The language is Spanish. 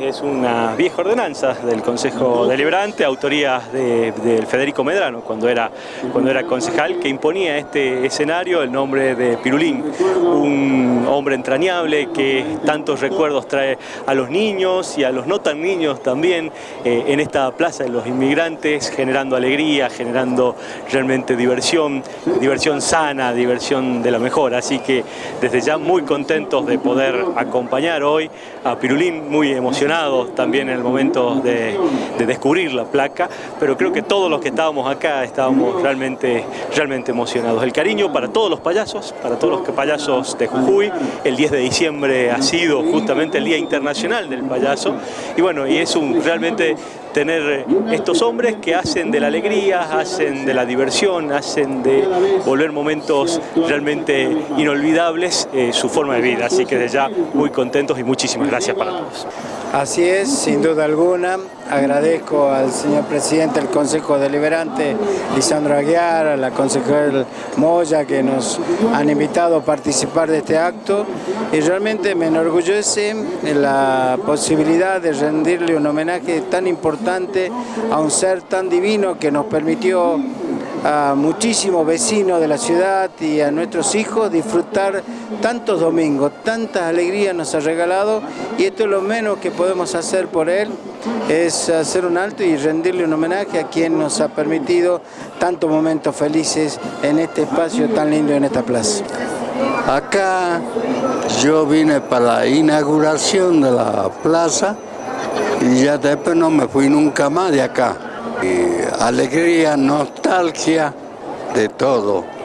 Es una vieja ordenanza del Consejo Deliberante, autoría de, de, Federico Medrano, cuando era, cuando era concejal, que imponía este escenario el nombre de Pirulín, un hombre entrañable que tantos recuerdos trae a los niños y a los no tan niños también eh, en esta Plaza de los Inmigrantes, generando alegría, generando realmente diversión, diversión sana, diversión de la mejor. Así que desde ya muy contentos de poder acompañar hoy a Pirulín, muy emocionados también en el momento de, de, descubrir la placa, pero creo que todos los que estábamos acá estábamos realmente, realmente emocionados. El cariño para todos los payasos, para todos los payasos de Jujuy, el 10 de diciembre ha sido justamente el Día Internacional del Payaso, y bueno, y es un realmente tener estos hombres que hacen de la alegría, hacen de la diversión, hacen de volver momentos realmente inolvidables eh, su forma de vida. Así que desde ya muy contentos y muchísimas gracias para todos. Así es, sin duda alguna. Agradezco al señor presidente del Consejo Deliberante, Lisandro Aguiar, a la concejal Moya, que nos han invitado a participar de este acto. Y realmente me enorgullece la posibilidad de rendirle un homenaje tan importante a un ser tan divino que nos permitió a muchísimos vecinos de la ciudad y a nuestros hijos disfrutar tantos domingos, tantas alegrías nos ha regalado y esto es lo menos que podemos hacer por él, es hacer un alto y rendirle un homenaje a quien nos ha permitido tantos momentos felices en este espacio tan lindo en esta plaza. Acá yo vine para la inauguración de la plaza y ya después no me fui nunca más de acá. Alegría, nostalgia, de todo.